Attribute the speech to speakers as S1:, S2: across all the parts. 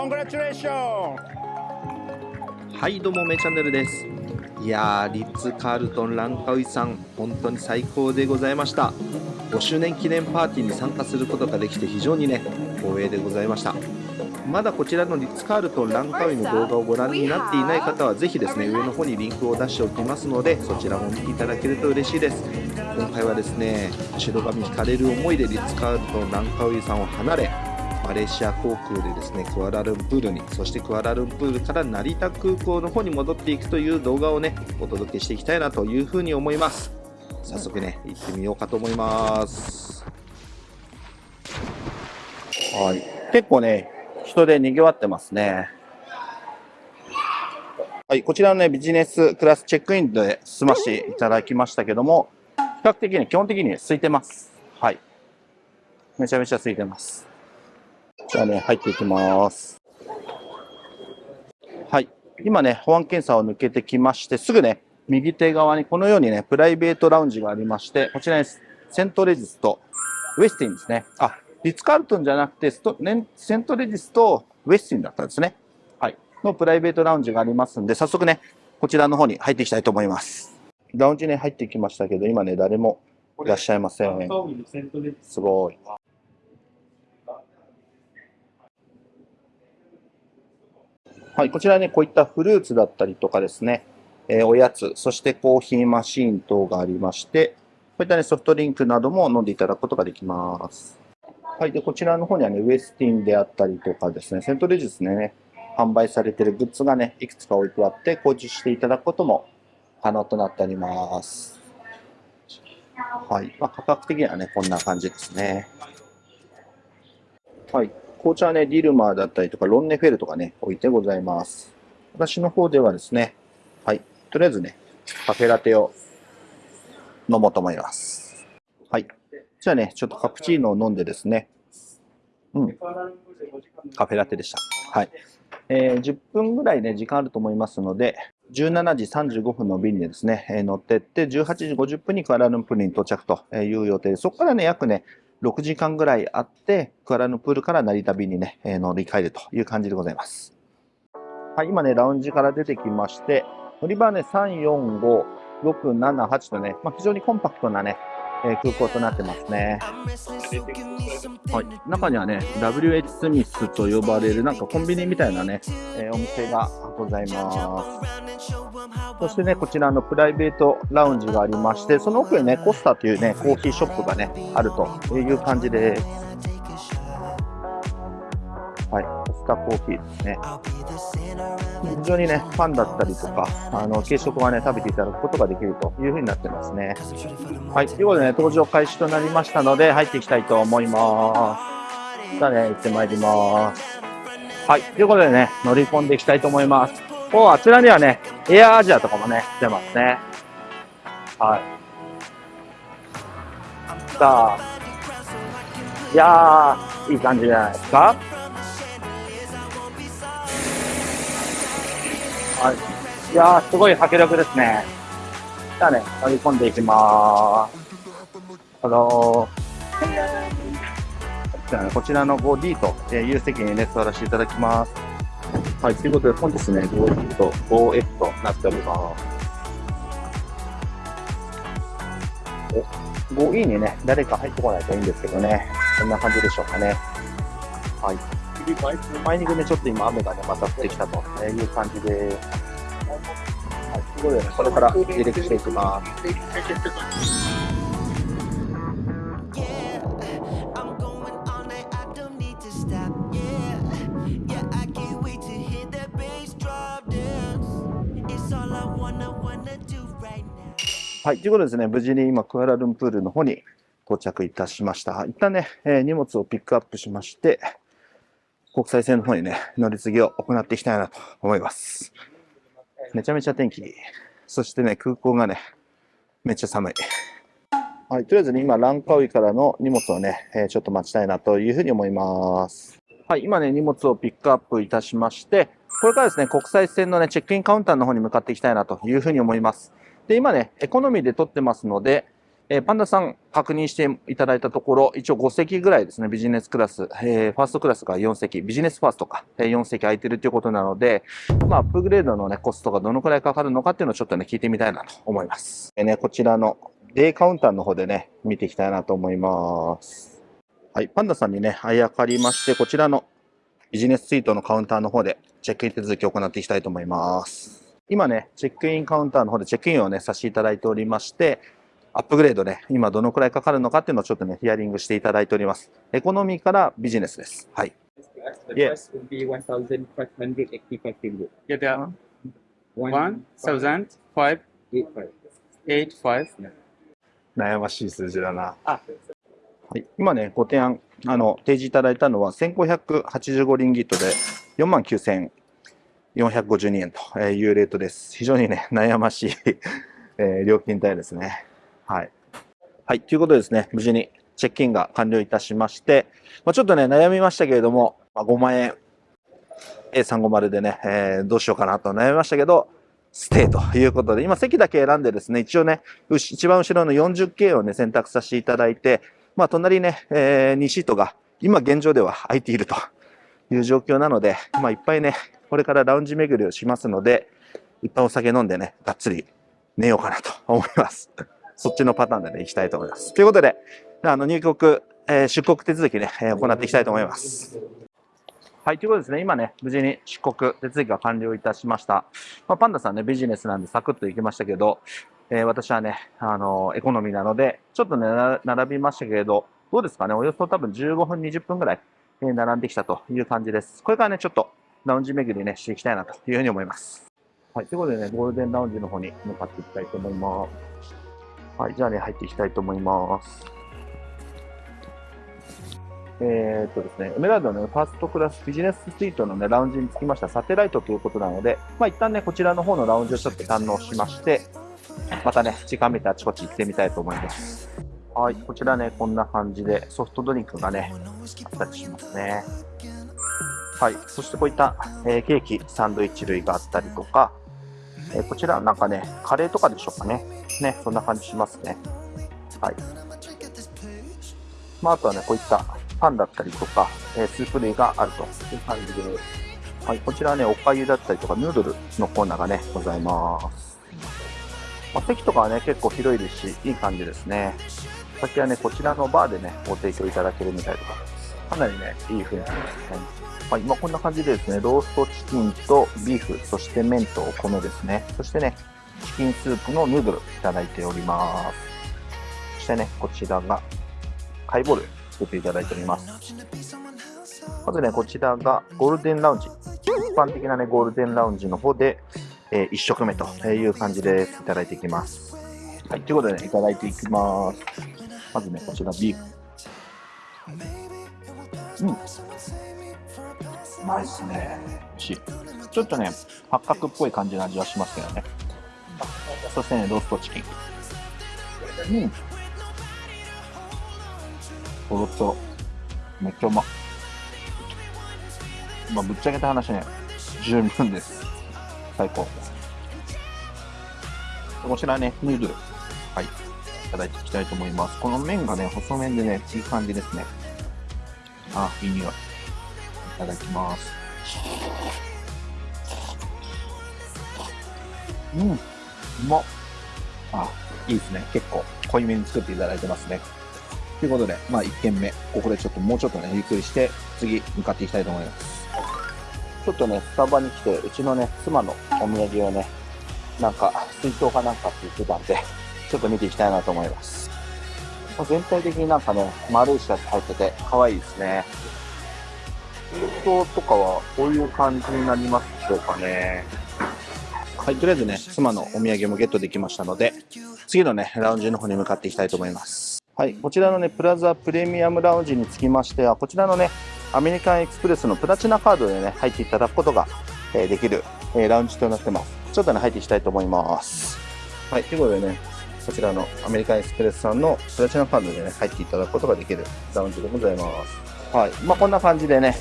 S1: Congratulations!
S2: はいどうもめチャンネルです。いやーリッツ・カールトン・ランカウイさん本当に最高でございました。5周年記念パーティーに参加することができて非常にね光栄でございました。まだこちらのリッツ・カールトン・ランカウイの動画をご覧になっていない方はぜひですね上の方にリンクを出しておきますのでそちらも見ていただけると嬉しいです。今回はですね白髪引かれる思いでリッツ・カールトン・ランカウイさんを離れマレーシア航空でですねクアラルンプールにそしてクアラルンプールから成田空港の方に戻っていくという動画をねお届けしていきたいなというふうに思います。早速ね行ってみようかと思います。はい。結構ね人で賑わってますね。はい。こちらのねビジネスクラスチェックインで済ましていただきましたけども比較的に基本的に空いてます。はい。めちゃめちゃ空いてます。じゃあね、入っていきます。はい。今ね、保安検査を抜けてきまして、すぐね、右手側にこのようにね、プライベートラウンジがありまして、こちらにセントレジスとウェスティンですね。あ、リッツ・カールトンじゃなくてスト、ね、セントレジスとウェスティンだったんですね。はい。のプライベートラウンジがありますんで、早速ね、こちらの方に入っていきたいと思います。ラウンジに入ってきましたけど、今ね、誰もいらっしゃいません。すごい。はい、こちらね、こういったフルーツだったりとかですね、えー、おやつ、そしてコーヒーマシーン等がありまして、こういったね、ソフトリンクなども飲んでいただくことができます。はい、で、こちらの方にはね、ウエスティンであったりとかですね、セントレジスね、販売されているグッズがね、いくつか置いてあって、購入していただくことも可能となっております。はい。まあ、価格的にはね、こんな感じですね。はい。紅茶はね、ディルマーだったりとか、ロンネフェルとかね、置いてございます。私の方ではですね、はい、とりあえずね、カフェラテを飲もうと思います。はい。じゃあね、ちょっとカプチーノを飲んでですね、うん。カフェラテでした。はい。えー、10分ぐらいね、時間あると思いますので、17時35分の便でですね、えー、乗ってって、18時50分にクアラルンプールに到着という予定で、そこからね、約ね、6時間ぐらいあって、クアラルンプールから成田便にね、乗り換えるという感じでございます。はい、今ね、ラウンジから出てきまして、乗り場はね、3、4、5、6、7、8とね、まあ、非常にコンパクトなね、えー、空港となってますね。はい、中にはね、WH スミスと呼ばれるなんかコンビニみたいなね、えー、お店がございます。そしてね、こちらのプライベートラウンジがありまして、その奥にね、コスタというね、コーヒーショップがね、あるという感じです。はい、コスタコーヒーですね。非常にね、ファンだったりとか、あの、軽食はね、食べていただくことができるというふうになってますね。はい、ということでね、登場開始となりましたので、入っていきたいと思います。じゃあね、行ってまいります。はい、ということでね、乗り込んでいきたいと思います。おあちらにはね、エアアジアとかもね、出ますね。はい。さあ、いやー、いい感じじゃないですか？はい。いやー、すごい迫力ですね。じゃあね、乗り込んでいきまーす。あのー、じゃあね、こちらの 5D という席にね、座らせていただきます。はい、ということで本日ね、5F と 5F となっております。お、5E にね、誰か入ってこないといいんですけどね、こんな感じでしょうかね。はい。前にね、ちょっと今雨がね、また降ってきたという感じで、はい、ということで、ね、これから離陸していきます。はい、ということですね、無事に今、クアラルンプールの方に到着いたしました。一旦ね、えー、荷物をピックアップしまして、国際線の方にね、乗り継ぎを行っていきたいなと思います。めちゃめちゃ天気いい。そしてね、空港がね、めっちゃ寒い。はい、とりあえずね、今、ランカウイからの荷物をね、えー、ちょっと待ちたいなというふうに思います。はい、今ね、荷物をピックアップいたしまして、これからですね、国際線のね、チェックインカウンターの方に向かっていきたいなというふうに思います。で、今ね、エコノミーで撮ってますので、え、パンダさん確認していただいたところ、一応5席ぐらいですね、ビジネスクラス、えー、ファーストクラスが4席、ビジネスファーストか、え、4席空いてるということなので、まあ、アップグレードのね、コストがどのくらいかかるのかっていうのをちょっとね、聞いてみたいなと思います。えー、ね、こちらのデイカウンターの方でね、見ていきたいなと思います。はい、パンダさんにね、あやかりまして、こちらのビジネススイートのカウンターの方でチェックイン手続きを行っていきたいと思います。今ね、チェックインカウンターの方でチェックインをね、させていただいておりまして、アップグレードね、今どのくらいかかるのかっていうのをちょっとね、ヒアリングしていただいております。エコノミーからビジネスです。はい。
S1: Yes. would be 1,585 ringgit.
S3: Yeah, there are 1,585.
S2: 悩ましい数字だな。はい、今ね、ご提案、あの、提示いただいたのは1585リンギットで4952円というレートです。非常にね、悩ましいえ料金帯ですね。はい。はい。ということですね、無事にチェックインが完了いたしまして、まあ、ちょっとね、悩みましたけれども、まあ、5万円 A350 でね、えー、どうしようかなと悩みましたけど、ステイということで、今席だけ選んでですね、一応ね、一番後ろの 40K をね、選択させていただいて、まあ、隣ね、えー、2シートが今現状では空いているという状況なので、まあ、いっぱいね、これからラウンジ巡りをしますので、いっぱいお酒飲んでね、がっつり寝ようかなと思います。そっちのパターンでね、行きたいと思います。ということで、あの、入国、えー、出国手続きね、え、行っていきたいと思います。はい、ということですね、今ね、無事に出国手続きが完了いたしました。まあ、パンダさんね、ビジネスなんでサクッと行きましたけど、えー、私はね、あのエコノミーなので、ちょっとね、並びましたけれど、どうですかね、およそ多分15分、20分ぐらい、え、並んできたという感じです。これからね、ちょっとラウンジ巡りね、していきたいなというふうに思います。はい、ということでね、ゴールデンラウンジの方に向かっていきたいと思います。はい、じゃあね、入っていきたいと思います。えー、っとですね、エメラルドのファーストクラスビジネススイートのね、ラウンジにつきましたサテライトということなので、まあ一旦ね、こちらの方のラウンジをちょっと堪能しまして、またね、時間見てあちこち行ってみたいと思います。はい、こちらね、こんな感じでソフトドリンクがね、あったりしますね。はい、そしてこういった、えー、ケーキ、サンドイッチ類があったりとか、えー、こちらなんかね、カレーとかでしょうかね。ね、そんな感じしますね。はい。まあ、あとはね、こういったパンだったりとか、えー、スープ類があるという感じで、はい、こちらはね、おかゆだったりとか、ヌードルのコーナーがね、ございます。まあ、席とかはね、結構広いですし、いい感じですね。先はね、こちらのバーでね、ご提供いただけるみたいとか、かなりね、いい雰囲気ですね。はい、まあ、こんな感じでですね、ローストチキンとビーフ、そして麺とお米ですね。そしてね、チキンスープのヌードルいただいております。そしてね、こちらが、ハイボール作っていただいております。まずね、こちらがゴールデンラウンジ。一般的なね、ゴールデンラウンジの方で、えー、1食目という感じでいただいていきます。はい、ということでね、いただいていきます。まずね、こちらビーフ。うん。うまいっすね。美味しい。ちょっとね、八角っぽい感じの味はしますけどね。そしてね、ローストチキン。うん。とろとろ。めっちゃうま。まあ、ぶっちゃけた話ね、十分です。最高。こちらね、ヌードル。はい。いただいていきたいと思います。この麺がね、細麺でね、いい感じですね。あ、いい匂い。いただきます。うん。うまっ。あ、いいですね。結構濃いめに作っていただいてますね。ということで、まあ1軒目、ここでちょっともうちょっとね、ゆっくりして、次向かっていきたいと思います。ちょっとね、スタバに来て、うちのね、妻のお土産をね、なんか、水筒かなんかって言ってたんで、ちょっと見ていきたいなと思います。全体的になんかね、丸いシャツ入ってて、可愛いですね。水筒とかは、こういう感じになりますでしょうかね。はい、とりあえずね、妻のお土産もゲットできましたので、次のね、ラウンジの方に向かっていきたいと思います。はい、こちらのね、プラザプレミアムラウンジにつきましては、こちらのね、アメリカンエクスプレスのプラチナカードでね、入っていただくことが、え、できる、え、ラウンジとなってます。ちょっとね、入っていきたいと思います。はい、ということでね、こちらのアメリカンエクスプレスさんのプラチナカードでね、入っていただくことができるラウンジでございます。はい、まあ、こんな感じでね、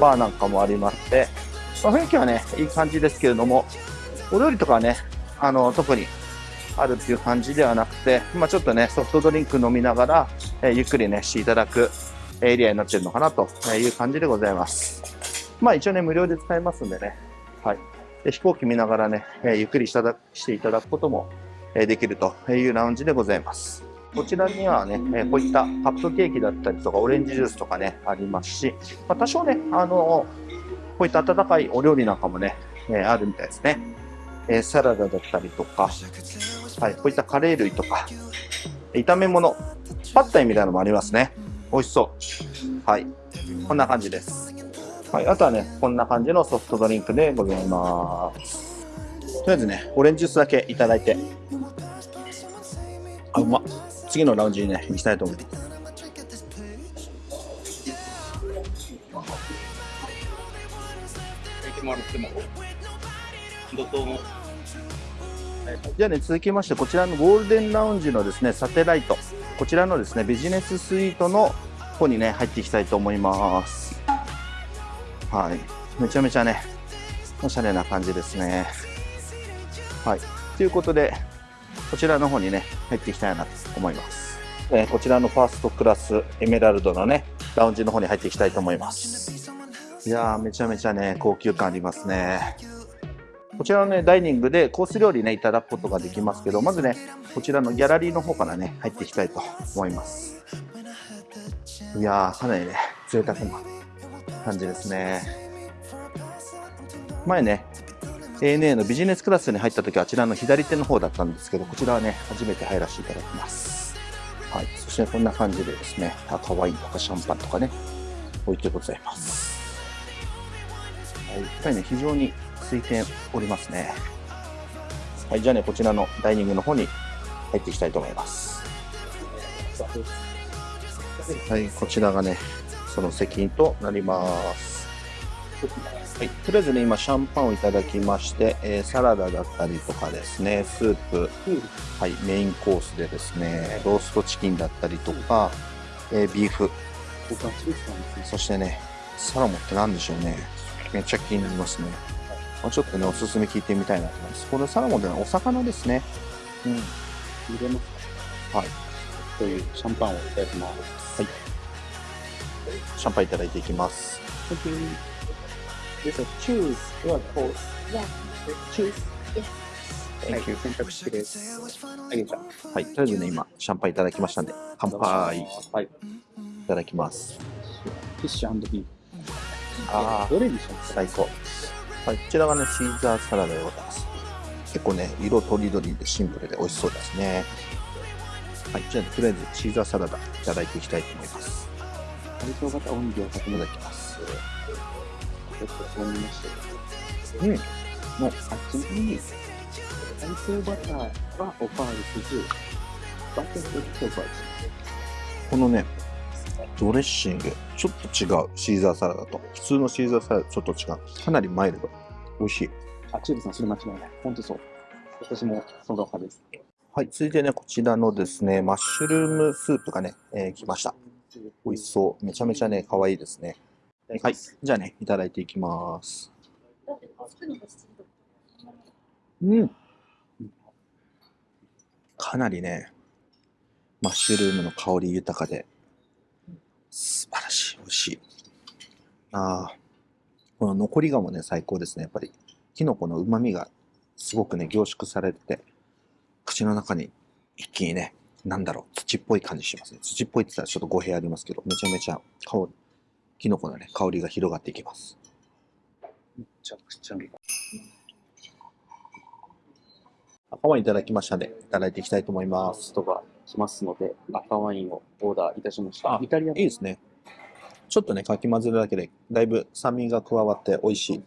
S2: バーなんかもありまして、まあ、雰囲気はね、いい感じですけれども、お料理とかはね、あの、特にあるっていう感じではなくて、まあ、ちょっとね、ソフトドリンク飲みながら、えーゆっくりね、していただくエリアになってるのかなという感じでございます。まあ一応ね、無料で使えますんでね、はい。で飛行機見ながらね、えゆっくりしただしていただくことも、えできるというラウンジでございます。こちらにはね、えこういったカップケーキだったりとか、オレンジジュースとかね、ありますし、まあ、多少ね、あのこういった温かいお料理なんかもね、えあるみたいですね。えーサラダだったりとか、はい、こういったカレー類とか、炒め物、パッタイみたいなのもありますね。美味しそう。はい。こんな感じです。はい。あとはね、こんな感じのソフトドリンクでございます。とりあえずね、オレンジジュースだけいただいて。あ、うま。次のラウンジにね、行きたいと思います。
S1: もらっても。どこも。
S2: じゃあね、続きまして、こちらのゴールデンラウンジのですね、サテライト。こちらのですね、ビジネススイートの方にね、入っていきたいと思います。はい。めちゃめちゃね、おしゃれな感じですね。はい。ということで、こちらの方にね、入っていきたいなと思います。えーこちらのファーストクラスエメラルドのね、ラウンジの方に入っていきたいと思います。いやー、めちゃめちゃね、高級感ありますね。こちらのね、ダイニングでコース料理ね、いただくことができますけど、まずね、こちらのギャラリーの方からね、入っていきたいと思います。いやー、かなりね、贅沢な感じですね。前ね、ANA のビジネスクラスに入った時はあちらの左手の方だったんですけど、こちらはね、初めて入らせていただきます。はい。そしてこんな感じでですね、赤ワインとかシャンパンとかね、置いてございます。はい。やっぱりね、非常に空いておりますね。はい。じゃあね、こちらのダイニングの方に入っていきたいと思います。はい。こちらがね、その席となります。はい、とりあえずね、今、シャンパンをいただきまして、えーサラダだったりとかですね、スープ、はい、メインコースでですね、ローストチキンだったりとか、えービーフ、そしてね、サラモって何でしょうね。めっちゃ気になりますね。まあちょっとね、おすすめ聞いてみたいなと思います。これサラモンではお魚ですね。うん。
S1: 入れます
S2: はい。
S1: というシャンパンをいただきます。
S2: シャンパンいただいていきます。
S1: Thank you. Yes, sir. choose your course.
S3: Yeah.
S1: Choose. はい、選択肢です。あげちゃん。
S2: はい、とりあえずね、今、シャンパンいただきましたんで、乾杯い
S1: はい。
S2: ただきます。
S1: フィッシュビーフ。
S2: あ
S1: どれにします？
S2: 最高。はい、こちらがね、シーザーサラダでございます。結構ね、色とりどりでシンプルで美味しそうですね。はい、じゃあ、とりあえずシーザーサラダいただいていきたいと思います。
S1: カリソ型音量を確認
S2: いただきます。
S1: ちょっとそう見まして。
S2: うん。
S1: もう、あっちに、カリソバターはおかわりせず、バターとバター。
S2: このね、ドレッシング、ちょっと違う、シーザーサラダと。普通のシーザーサラダとちょっと違う。かなりマイルド。美味しい。
S1: あ、チューブさん、それ間違いない。本当そう。私もその派です。
S2: はい、続いてね、こちらのですね、マッシュルームスープがね、えー来ました。美味しそう。めちゃめちゃね、可愛いですね。はい、じゃあね、いただいていきます。うん。かなりね、マッシュルームの香り豊かで、し。ああ、この残りがもね、最高ですね。やっぱり、キノコの旨味がすごくね、凝縮されてて、口の中に一気にね、なんだろう、土っぽい感じしますね。土っぽいって言ったらちょっと語弊ありますけど、めちゃめちゃ香り、キノコのね、香りが広がっていきます。
S1: めちゃくちゃう
S2: 赤ワインいただきましたので、いただいていきたいと思います。
S1: 人が来ますので、赤ワインをオーダーいたしました。イタリア
S2: いいですね。ちょっとね、かき混ぜるだけで、だいぶ酸味が加わって美味しい。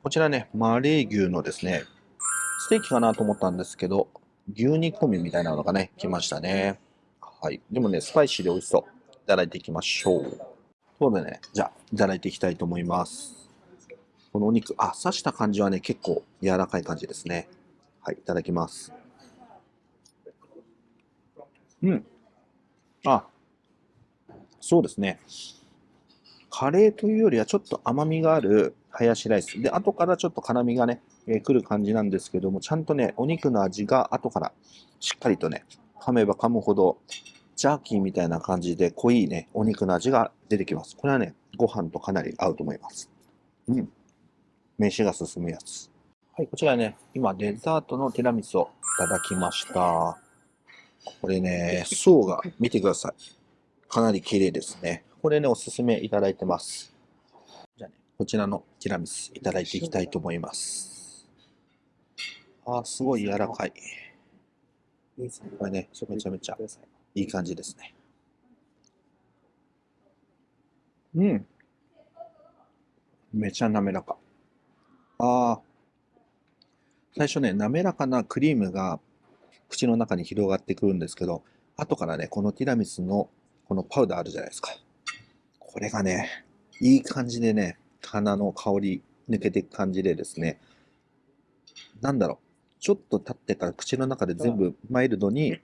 S2: こちらね、マレー牛のですね、ステーキかなと思ったんですけど、牛煮込みみたいなのがね、来ましたね。はい。でもね、スパイシーで美味しそう。いただいていきましょう。ということでね、じゃあ、いただいていきたいと思います。このお肉、あ、刺した感じはね、結構柔らかい感じですね。はい、いただきます。うん。あ、そうですね。カレーというよりはちょっと甘みがあるハヤシライス。で、後からちょっと辛みがね、えー来る感じなんですけども、ちゃんとね、お肉の味が後からしっかりとね、噛めば噛むほど、ジャーキーみたいな感じで濃いね、お肉の味が出てきます。これはね、ご飯とかなり合うと思います。うん。飯が進むやつ。はい、こちらね、今デザートのティラミスをいただきました。これね、層が見てください。かなり綺麗ですね。これね、おすすめいただいてます。じゃあね、こちらのティラミスいただいていきたいと思います。あー、すごい柔らかい。これね、めちゃめちゃいい感じですね。うん。めちゃ滑らか。ああ。最初ね、滑らかなクリームが口の中に広がってくるんですけど、後からね、このティラミスのこのパウダーあるじゃないですか。これがね、いい感じでね、鼻の香り抜けていく感じでですね、なんだろう、ちょっと経ってから口の中で全部マイルドに、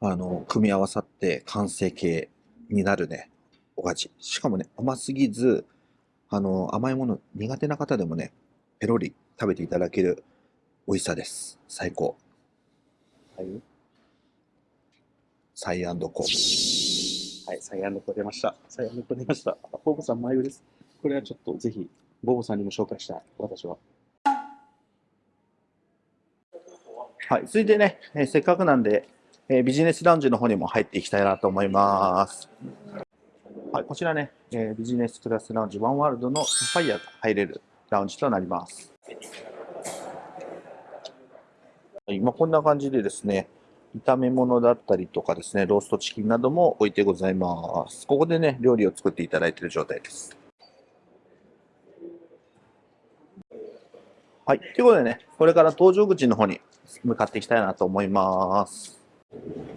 S2: あの、組み合わさって完成形になるね、お味。しかもね、甘すぎず、あの、甘いもの苦手な方でもね、ペロリ食べていただける美味しさです。最高。
S1: はい。
S2: サイアンドコー。
S1: はい、サイアンドコ出ました。サイアンドコ出ました。ボボさん、眉です。これはちょっとぜひ、ボボさんにも紹介したい、私は。
S2: はい、続いてね、えーせっかくなんで、えービジネスラウンジの方にも入っていきたいなと思います。はい、こちらね、えービジネスクラスラウンジワンワールドのサファイアが入れるラウンジとなります。はい、まあ、こんな感じでですね、炒め物だったりとかですね、ローストチキンなども置いてございます。ここでね、料理を作っていただいている状態です。はい。ということでね、これから搭乗口の方に向かっていきたいなと思います。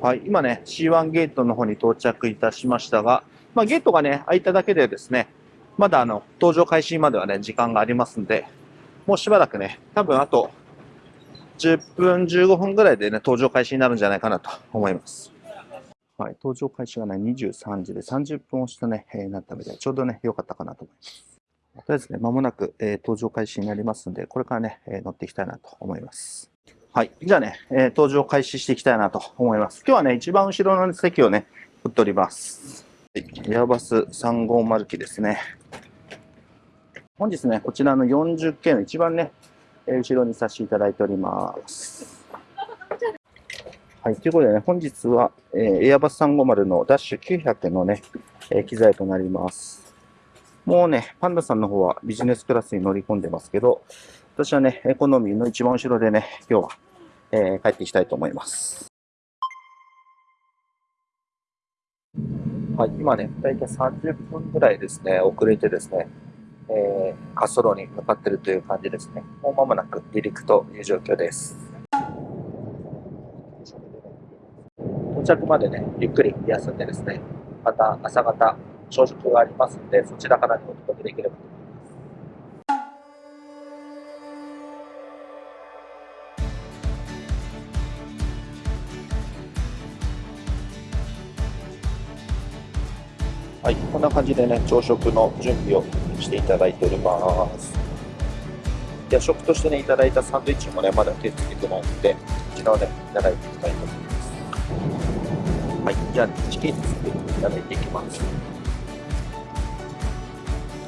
S2: はい。今ね、C1 ゲートの方に到着いたしましたが、まあ、ゲートがね、開いただけでですね、まだあの、搭乗開始まではね、時間がありますんで、もうしばらくね、多分あと、10分、15分ぐらいでね、搭乗開始になるんじゃないかなと思います。はい。搭乗開始がね、23時で30分押してね、えーなったので、ちょうどね、良かったかなと思います。とりあえずね、間もなく、えー搭乗開始になりますんで、これからね、えー乗っていきたいなと思います。はい。じゃあね、えー搭乗開始していきたいなと思います。今日はね、一番後ろの席をね、取っております。はいエアバス350機ですね。本日ね、こちらの 40K の一番ね、後ろにさせていただいております。はい。ということでね、本日は、えーエアバス350のダッシュ900のね、えー機材となります。もうね、パンダさんの方はビジネスクラスに乗り込んでますけど、私はね、エコノミーの一番後ろでね、今日は、えー帰っていきたいと思います。はい、今ね、だいたい30分ぐらいですね、遅れてですね、えー、滑走路に向かっているという感じですね。もう間もなく離陸という状況です。到着までね、ゆっくり休んでですね、また朝方、朝食がありますので、そちらからにお届けできればと思います。はい、こんな感じでね、朝食の準備をしていただいております。夜食としてね、いただいたサンドイッチもね、まだ手つけてないので、こちらをね、いただいていきたいと思います。はい、じゃあ、チキン作っていただいていきます。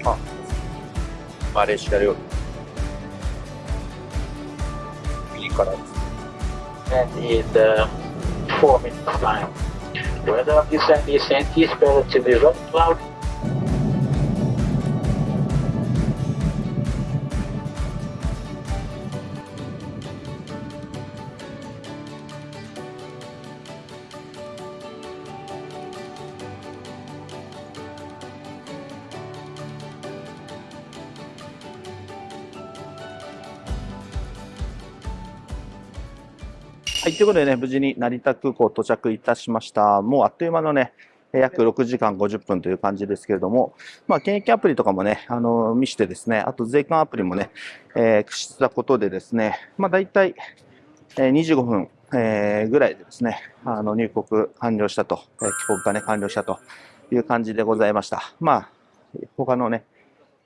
S2: あ、マレーシア料理。いいからです。
S3: and in the four minutes time. Weather of this and is is relatively very cloudy.
S2: はい、ということでね、無事に成田空港到着いたしました。もうあっという間のね、約6時間50分という感じですけれども、まあ、検疫アプリとかもね、あの見してですね、あと税関アプリもね、えー駆使したことでですね、まあ、大体、え25分、えーぐらいでですね、あの入国完了したと、え帰国がね、完了したという感じでございました。まあ、他のね、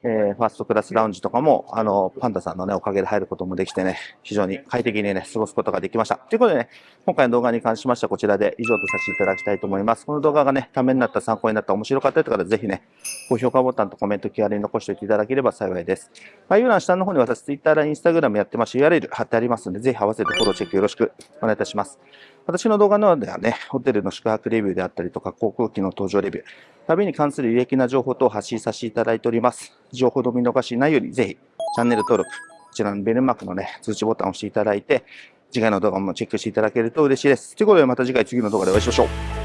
S2: えーファーストクラスラウンジとかも、あの、パンダさんのね、おかげで入ることもできてね、非常に快適にね、過ごすことができました。ということでね、今回の動画に関しましてはこちらで以上とさせていただきたいと思います。この動画がね、ためになった、参考になった、面白かったという方はぜひね、高評価ボタンとコメント気軽に残しておいていただければ幸いです。概要欄下の方に私、Twitter や Instagram やってますし、URL 貼ってありますので、ぜひ合わせてフォローチェックよろしくお願いいたします。私の動画の方ではね、ホテルの宿泊レビューであったりとか、航空機の搭乗レビュー、旅に関する有益な情報等を発信させていただいております。情報の見逃しないように、ぜひ、チャンネル登録、こちらのベルマークのね、通知ボタンを押していただいて、次回の動画もチェックしていただけると嬉しいです。ということで、また次回次の動画でお会いしましょう。